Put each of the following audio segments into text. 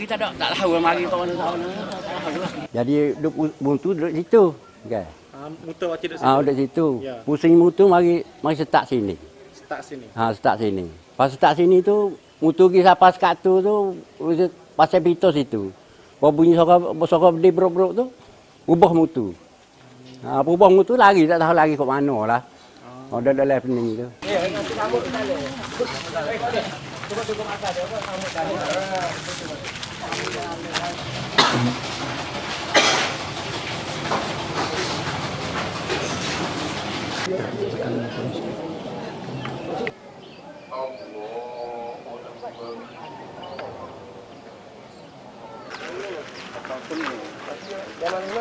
Lagi tak ada, tak tahu lah mari lah. Tak tahu lah. Jadi duk buntu duduk situ. Kan? Ah, muter waktu duduk Ah situ. duduk situ. Ya. Pusing mutu mari mari setak sini. Start sini. Ha setak sini. Pas setak sini tu mutu ki siapa sekat tu tu pasal pitos itu. Bawa bunyi sokor di brok-brok tu ubah mutu. Ha ubah mutu lagi tak tahu lagi kok mana lah. Oh, dah dah left ni tu. 干这个东西。啊，我我这边。啊，干什么？要买不买？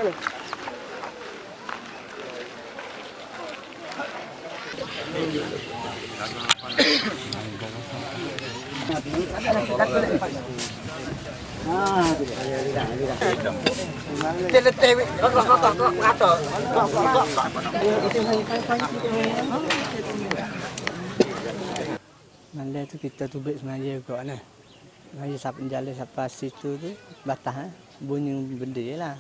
Mandai tu kita tubik sebenarnya juga nah. Sebenarnya siapa jalan siapa situ tu batah eh. bunyi benda je lah.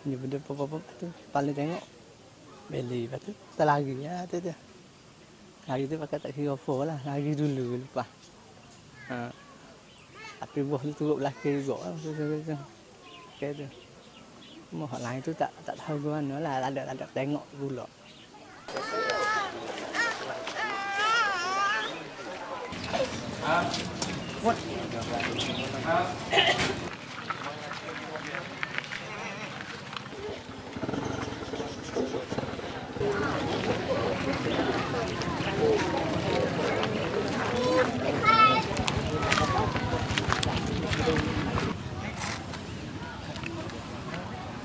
Bunyi benda apa-apa tu paling tengok beli lepas tu tak lari ya tu tu. Lari tu pakai tak kira apa lah, lari dulu lepas. Ha. Tapi buah tu turut belakang juga lah tu tu tu. Hak lain tu tak tak tahu ke mana lah, tak ada tak ada tengok pula.